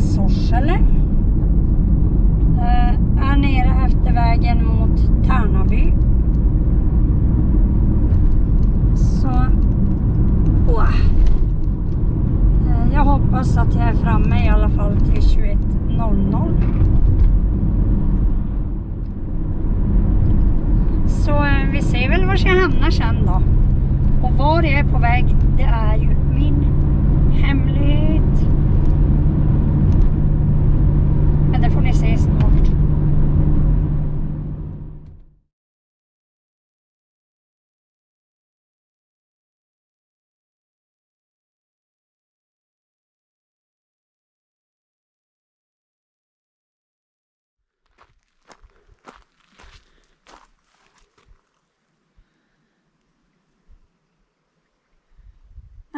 Sorsele. Eh, är nere efter vägen mot Tärnaby. Så, åh. Eh, jag hoppas att jag är framme i alla fall till 21.00. Så eh, vi ser väl var jag hamnar sen då. Och var jag är på väg, det är ju min hemlighet. Men det får ni se snart.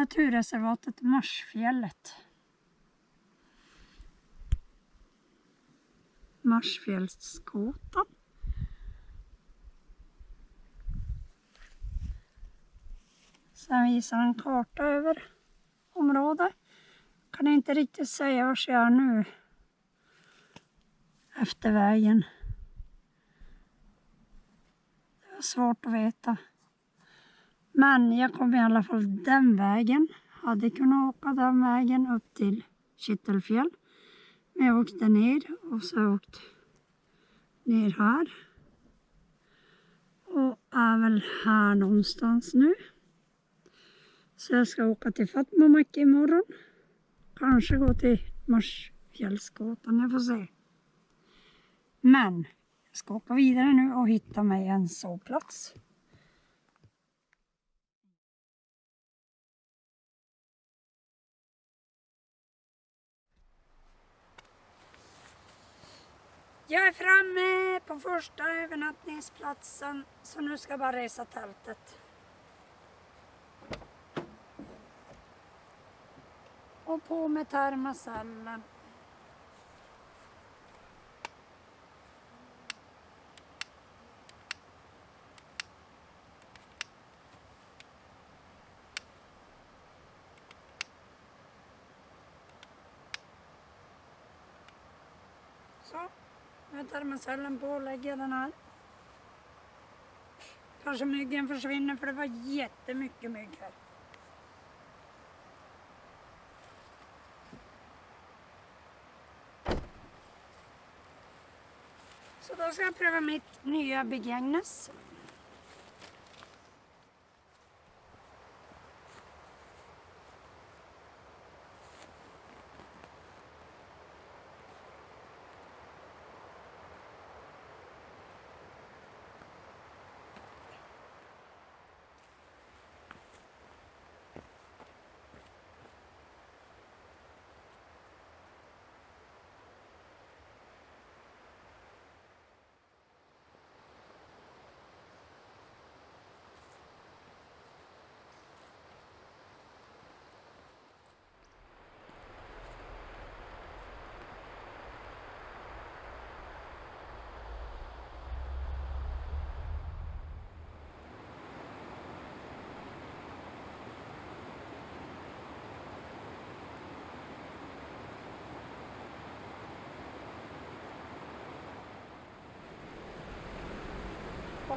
Naturreservatet Marsfjället. Marsfjällsskotan. Sen visar en karta över området. Kan inte riktigt säga var jag är nu. Efter vägen. Det var svårt att veta. Men jag kom i alla fall den vägen. Hade kunnat åka den vägen upp till Kittelfjäll. Men jag åkte ner och så åkte ner här. Och är väl här någonstans nu. Så jag ska åka till Fatmamak imorgon. Kanske gå till Marsfjällsgatan, jag får se. Men jag ska åka vidare nu och hitta mig en sovplats. Jag är framme på första övernattningsplatsen så nu ska jag bara resa tältet. Och på med termosellen. Så, med sällan på lägger den här. Kanske myggen försvinner för det var jättemycket mygg här. Så då ska jag pröva mitt nya Big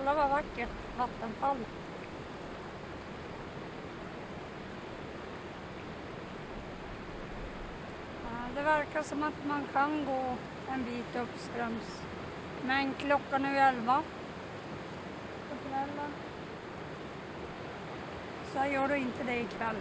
Kolla vad vackert vattenfall. Det verkar som att man kan gå en bit uppströms. Men klockan är ju elva på kvällen. Så jag gör inte det ikväll.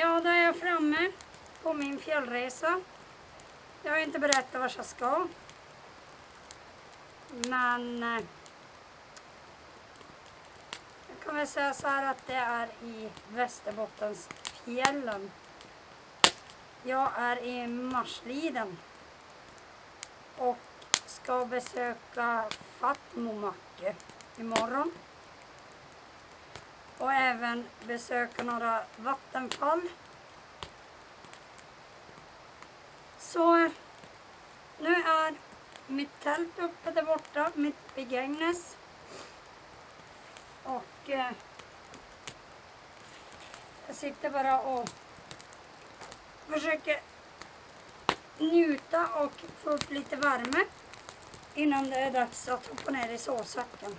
Ja, då är jag framme på min fjällresa. Jag har inte berättat vart jag ska. Men eh, jag kan väl säga så här att det är i Västerbottens fjällen. Jag är i Marsliden och ska besöka Fatmomakke imorgon. och även besöka några vattenfall. Så nu är mitt tält uppe där borta, mitt i Och eh, jag sitter bara och försöker njuta och få upp lite värme innan det är dags att hoppa ner i sovsäcken.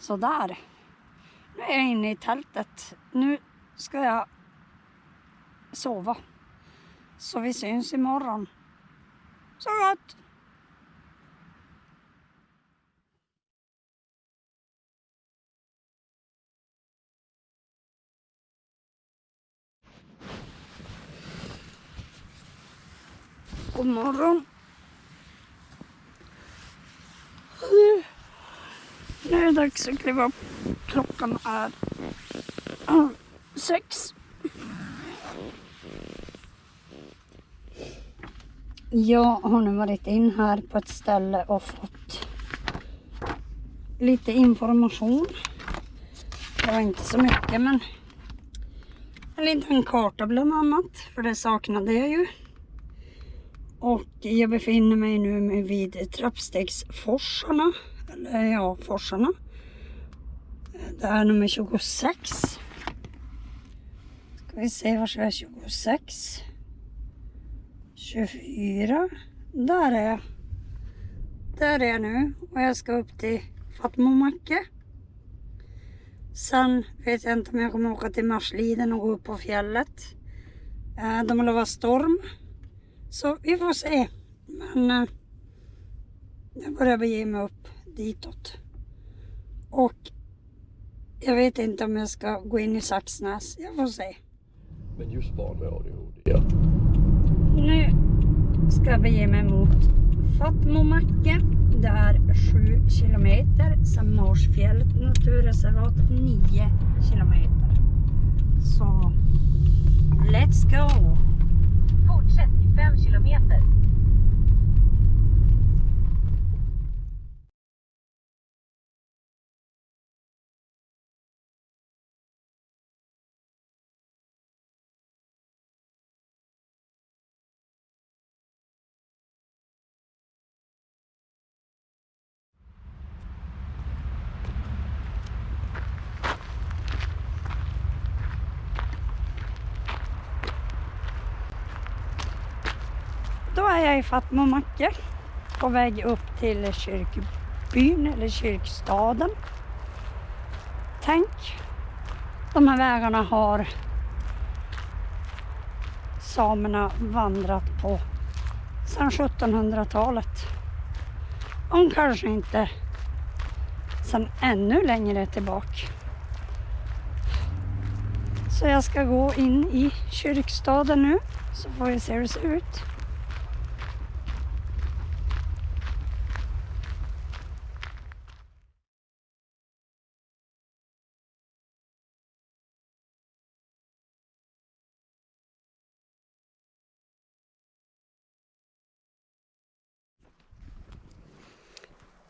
Sådär. Nu är jag inne i tältet. Nu ska jag sova. Så vi syns imorgon. Så gott! God morgon. Nu är det dags att kliva upp. Klockan är sex. Jag har nu varit in här på ett ställe och fått lite information. Det var inte så mycket men en liten karta bland annat för det saknade jag ju. Och jag befinner mig nu vid trappstegsforsarna. Eller ja, forsarna. Det här är nummer 26. Ska vi se var jag är 26. 24. Där är jag. Där är jag nu och jag ska upp till Fatmomacke. Sen vet jag inte om jag kommer åka till Marsliden och gå upp på fjället. Eh, de har lovat storm. Så vi får se. Men eh, jag börjar bege mig upp ditåt. Och jag vet inte om jag ska gå in i Saxnäs. Jag får se. Men just barn med ADHD, ja. Nu ska jag bege mig mot Fatmomacke. Det är 7 kilometer. Sen Marsfjället naturreservat 9 kilometer. Så let's go! Fortsätt i 5 kilometer. Då är jag i Fatmomacke på väg upp till kyrkbyn eller kyrkstaden. Tänk, de här vägarna har samerna vandrat på sedan 1700-talet. Om kanske inte sedan ännu längre tillbaka. Så jag ska gå in i kyrkstaden nu så får vi se hur det ser ut.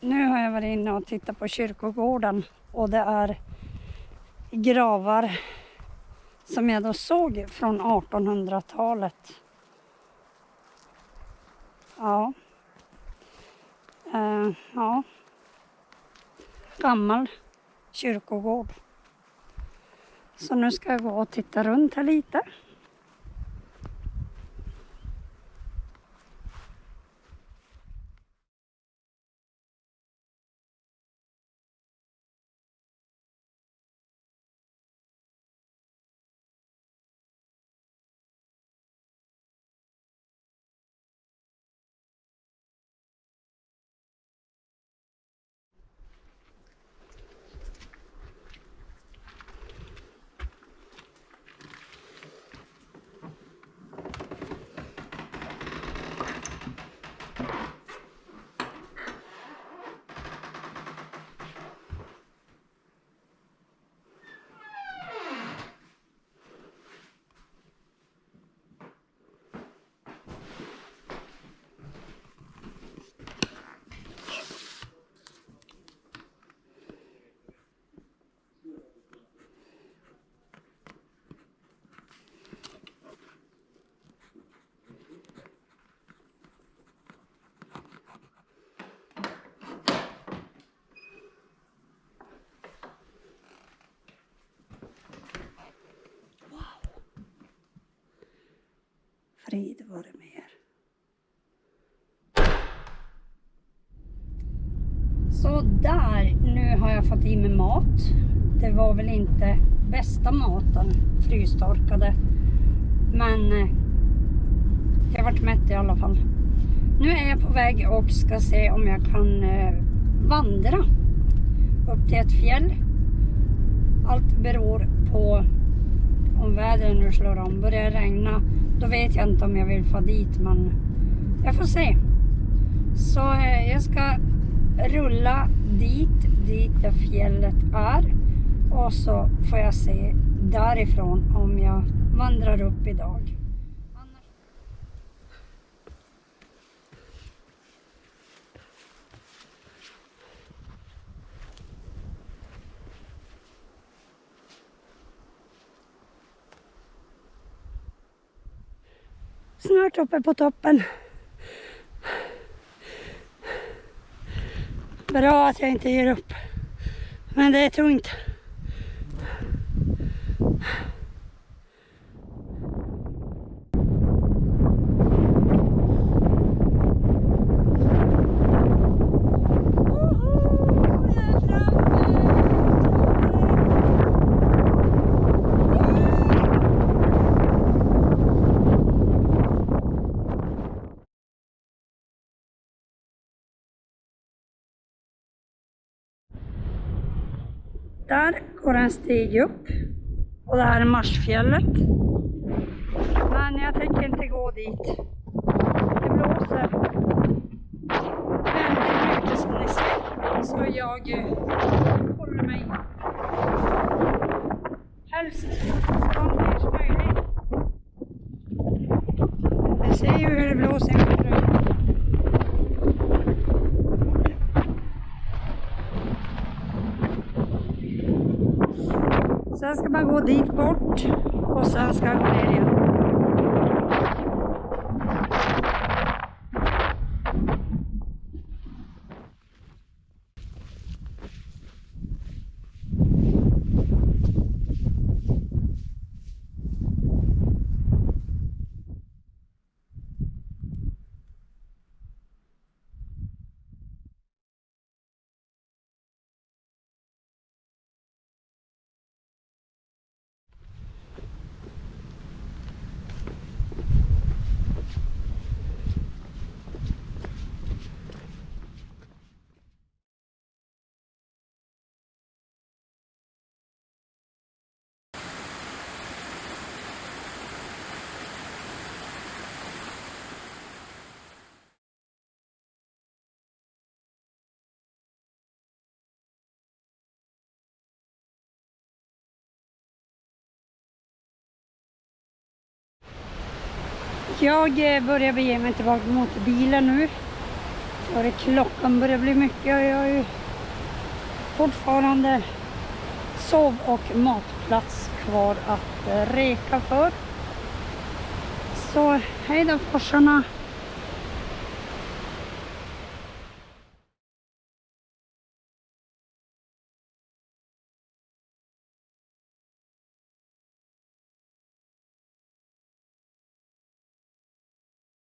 Nu har jag varit inne och tittat på kyrkogården och det är gravar som jag då såg från 1800-talet. Ja. Uh, ja. Gammal kyrkogård. Så nu ska jag gå och titta runt här lite. Frid vare med er. Så där, nu har jag fått i mig mat. Det var väl inte bästa maten, frystorkade. Men eh, jag varit mätt i alla fall. Nu är jag på väg och ska se om jag kan eh, vandra upp till ett fjäll. Allt beror på om vädret nu slår om. Börjar det regna, då vet jag inte om jag vill få dit, men jag får se. Så eh, jag ska rulla dit, dit där fjället är. Och så får jag se därifrån om jag vandrar upp idag. Snart uppe på toppen. Bra att jag inte ger upp. Men det är tungt. Woho! Jag är framme! Där går en stig upp och det här är Marsfjället. Men jag tänker inte gå dit. Det blåser väldigt mycket som ni ser. Så jag eh, håller mig helst så långt ner som möjligt. Ni ser ju hur det blåser i min rygg. Sen ska man gå dit bort och sen ska jag gå ner igen. Jag eh, börjar bege mig tillbaka mot bilen nu. För klockan börjar bli mycket och jag har ju fortfarande sov och matplats kvar att eh, reka för. Så hej då forsarna.